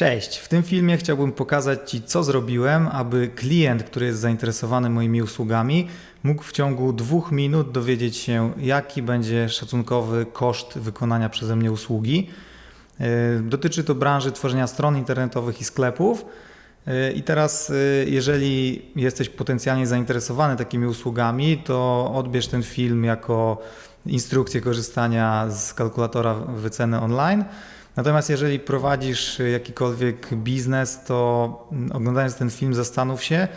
Cześć! W tym filmie chciałbym pokazać Ci, co zrobiłem, aby klient, który jest zainteresowany moimi usługami, mógł w ciągu dwóch minut dowiedzieć się, jaki będzie szacunkowy koszt wykonania przeze mnie usługi. Yy, dotyczy to branży tworzenia stron internetowych i sklepów. Yy, I teraz, yy, jeżeli jesteś potencjalnie zainteresowany takimi usługami, to odbierz ten film jako instrukcję korzystania z kalkulatora wyceny online. Natomiast jeżeli prowadzisz jakikolwiek biznes, to oglądając ten film zastanów się,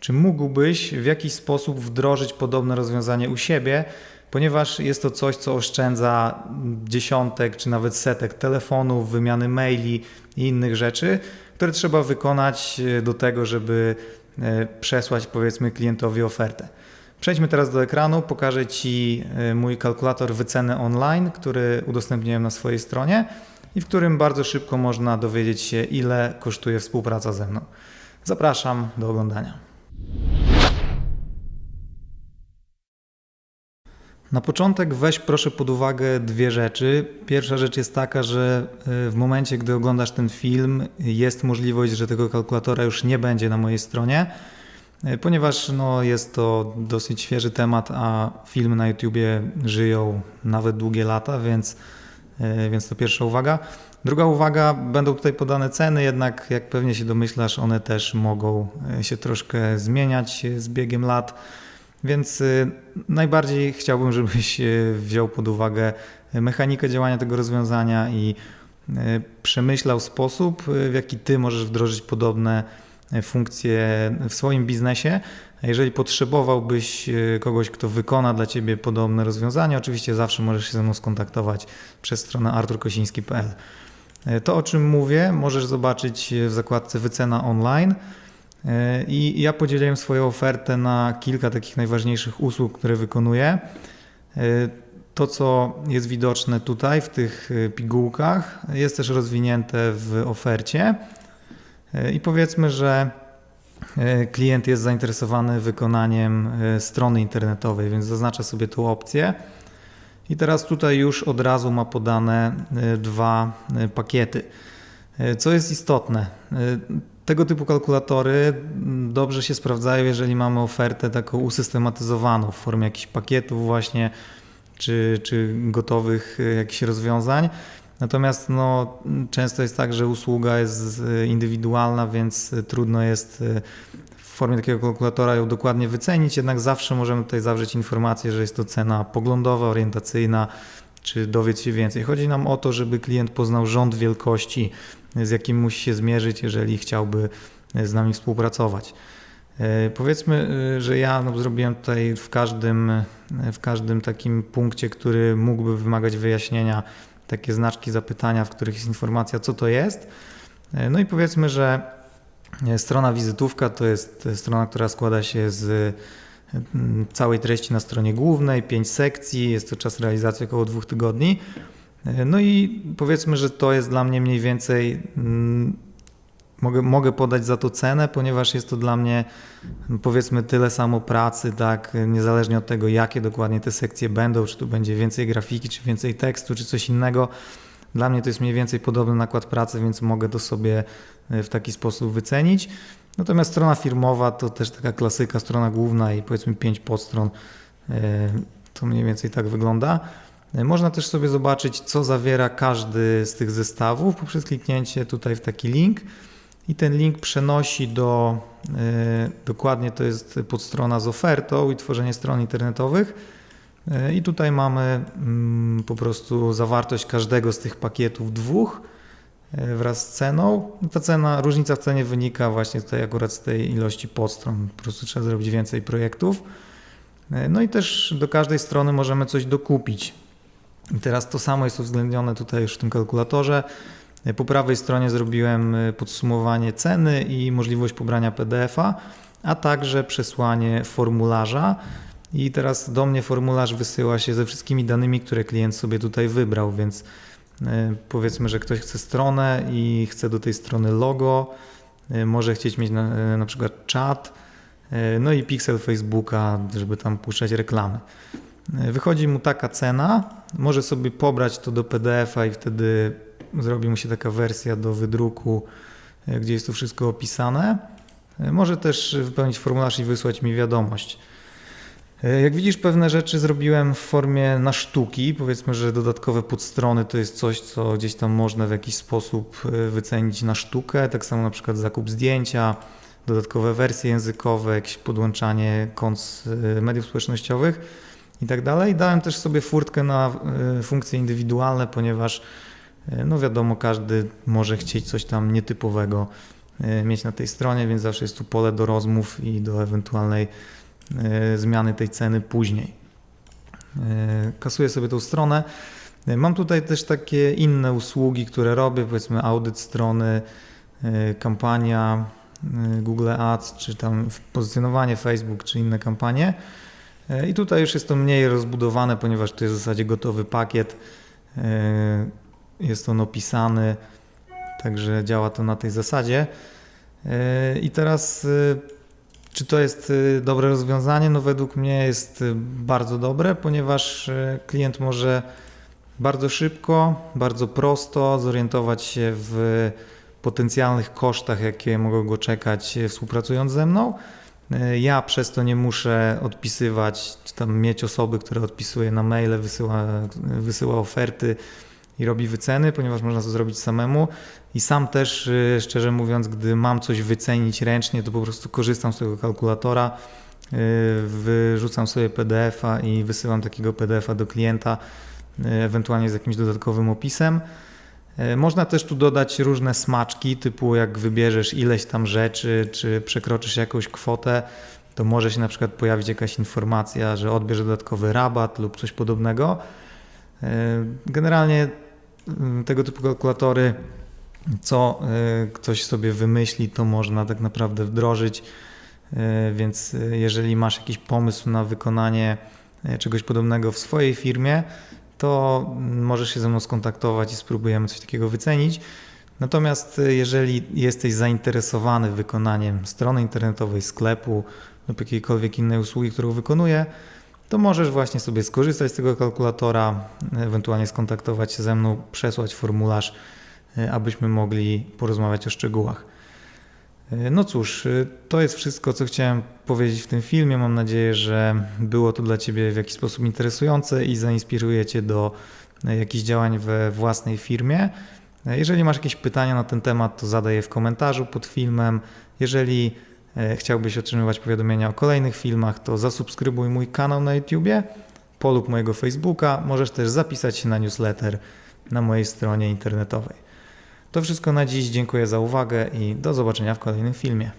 czy mógłbyś w jakiś sposób wdrożyć podobne rozwiązanie u siebie, ponieważ jest to coś, co oszczędza dziesiątek czy nawet setek telefonów, wymiany maili i innych rzeczy, które trzeba wykonać do tego, żeby e, przesłać powiedzmy klientowi ofertę. Przejdźmy teraz do ekranu, pokażę Ci e, mój kalkulator wyceny online, który udostępniłem na swojej stronie i w którym bardzo szybko można dowiedzieć się, ile kosztuje współpraca ze mną. Zapraszam do oglądania. Na początek weź proszę pod uwagę dwie rzeczy. Pierwsza rzecz jest taka, że e, w momencie, gdy oglądasz ten film, jest możliwość, że tego kalkulatora już nie będzie na mojej stronie, e, ponieważ no, jest to dosyć świeży temat, a filmy na YouTubie żyją nawet długie lata, więc więc to pierwsza uwaga. Druga uwaga, będą tutaj podane ceny, jednak jak pewnie się domyślasz, one też mogą e, się troszkę zmieniać z biegiem lat. Więc e, najbardziej chciałbym, żebyś wziął pod uwagę mechanikę działania tego rozwiązania i przemyślał sposób, w jaki ty możesz wdrożyć podobne funkcje w swoim biznesie. Jeżeli potrzebowałbyś e, kogoś, kto wykona dla Ciebie podobne rozwiązanie, oczywiście zawsze możesz się ze mną skontaktować przez stronę arturkosiński.pl. E, to, o czym mówię, możesz zobaczyć w zakładce wycena online. E, I ja podzieliłem swoją ofertę na kilka takich najważniejszych usług, które wykonuję. To, co jest widoczne tutaj w tych pigułkach, jest też rozwinięte w ofercie. I powiedzmy, że e, klient jest zainteresowany wykonaniem e, strony internetowej, więc zaznacza sobie tą opcję. I teraz tutaj już od razu ma podane e, dwa pakiety. Co jest istotne, tego typu kalkulatory dobrze się sprawdzają, jeżeli mamy ofertę taką usystematyzowaną w formie jakichś pakietów właśnie, czy, czy gotowych jakichś rozwiązań. Natomiast no, często jest tak, że usługa jest indywidualna, więc trudno jest e, w formie takiego kalkulatora ją dokładnie wycenić, jednak zawsze możemy tutaj zawrzeć informację, że jest to cena poglądowa, orientacyjna, czy dowiedz się więcej. Chodzi nam o to, żeby klient poznał rząd wielkości, z jakim musi się zmierzyć, jeżeli chciałby z nami współpracować. E, powiedzmy, e, że ja no, zrobiłem tutaj w każdym, w każdym takim punkcie, który mógłby wymagać wyjaśnienia, takie znaczki zapytania, w których jest informacja, co to jest. No i powiedzmy, że strona wizytówka to jest strona, która składa się z mm, całej treści na stronie głównej, pięć sekcji, jest to czas realizacji około dwóch tygodni. No i powiedzmy, że to jest dla mnie mniej więcej mm, mogę, mogę podać za to cenę, ponieważ jest to dla mnie powiedzmy tyle samo pracy, tak, niezależnie od tego, jakie dokładnie te sekcje będą, czy tu będzie więcej grafiki, czy więcej tekstu, czy coś innego. Dla mnie to jest mniej więcej podobny nakład pracy, więc mogę to sobie e, w taki sposób wycenić. Natomiast strona firmowa to też taka klasyka, strona główna i powiedzmy pięć podstron. E, to mniej więcej tak wygląda. E, można też sobie zobaczyć, co zawiera każdy z tych zestawów poprzez kliknięcie tutaj w taki link i ten link przenosi do, e, dokładnie to jest podstrona z ofertą i tworzenie stron internetowych. E, I tutaj mamy mm, po prostu zawartość każdego z tych pakietów dwóch e, wraz z ceną. Ta cena, różnica w cenie wynika właśnie tutaj akurat z tej ilości podstron. Po prostu trzeba zrobić więcej projektów. No i też do każdej strony możemy coś dokupić. I teraz to samo jest uwzględnione tutaj już w tym kalkulatorze. Po prawej stronie zrobiłem y, podsumowanie ceny i możliwość pobrania PDF-a, a także przesłanie formularza. I teraz do mnie formularz wysyła się ze wszystkimi danymi, które klient sobie tutaj wybrał, więc y, powiedzmy, że ktoś chce stronę i chce do tej strony logo, y, może chcieć mieć na, na przykład czat, no i pixel Facebooka, żeby tam puszczać reklamy. Wychodzi mu taka cena, może sobie pobrać to do PDF-a i wtedy zrobi mu się taka wersja do wydruku, e, gdzie jest to wszystko opisane. E, Może też wypełnić formularz i wysłać mi wiadomość. E, Jak widzisz, pewne rzeczy zrobiłem w formie na sztuki. Powiedzmy, że dodatkowe podstrony to jest coś, co gdzieś tam można w jakiś sposób wycenić na sztukę. Tak samo na przykład zakup zdjęcia, dodatkowe wersje językowe, jakieś podłączanie kont mediów społecznościowych i tak dalej. Dałem też sobie furtkę na funkcje indywidualne, ponieważ no wiadomo, każdy może chcieć coś tam nietypowego e, mieć na tej stronie, więc zawsze jest tu pole do rozmów i do ewentualnej e, zmiany tej ceny później. E, Kasuję sobie tą stronę. E, Mam tutaj też takie inne usługi, które robię, powiedzmy audyt strony, e, kampania e, Google Ads, czy tam pozycjonowanie Facebook, czy inne kampanie. E, I tutaj już jest to mniej rozbudowane, ponieważ to jest w zasadzie gotowy pakiet. Jest on opisany, także działa to na tej zasadzie. E, I teraz, e, czy to jest e, dobre rozwiązanie? No, według mnie jest bardzo dobre, ponieważ klient może bardzo szybko, bardzo prosto zorientować się w potencjalnych kosztach, jakie mogą go czekać współpracując ze mną. Ja przez to nie muszę odpisywać, czy tam mieć osoby, które odpisuje na maile, wysyła, wysyła oferty i robi wyceny, ponieważ można to zrobić samemu. I sam też, y, szczerze mówiąc, gdy mam coś wycenić ręcznie, to po prostu korzystam z tego kalkulatora, y, wyrzucam sobie PDF-a i wysyłam takiego PDF-a do klienta, y, ewentualnie z jakimś dodatkowym opisem. Można też tu dodać różne smaczki, typu jak wybierzesz ileś tam rzeczy, czy przekroczysz jakąś kwotę, to może się na przykład pojawić jakaś informacja, że odbierz dodatkowy rabat lub coś podobnego. Generalnie tego typu kalkulatory, co e, ktoś sobie wymyśli, to można tak naprawdę wdrożyć. E, Więc e, jeżeli masz jakiś pomysł na wykonanie czegoś podobnego w swojej firmie, to możesz się ze mną skontaktować i spróbujemy coś takiego wycenić. Natomiast jeżeli jesteś zainteresowany wykonaniem strony internetowej, sklepu lub jakiejkolwiek innej usługi, którą wykonuję, to możesz właśnie sobie skorzystać z tego kalkulatora, ewentualnie skontaktować się ze mną, przesłać formularz, e, abyśmy mogli porozmawiać o szczegółach. E, No cóż, e, to jest wszystko, co chciałem powiedzieć w tym filmie. Mam nadzieję, że było to dla Ciebie w jakiś sposób interesujące i zainspiruje Cię do jakichś działań we własnej firmie. Jeżeli masz jakieś pytania na ten temat, to zadaj je w komentarzu pod filmem. Jeżeli chciałbyś otrzymywać powiadomienia o kolejnych filmach, to zasubskrybuj mój kanał na YouTubie, polub mojego Facebooka. Możesz też zapisać się na newsletter na mojej stronie internetowej. To wszystko na dziś. Dziękuję za uwagę i do zobaczenia w kolejnym filmie.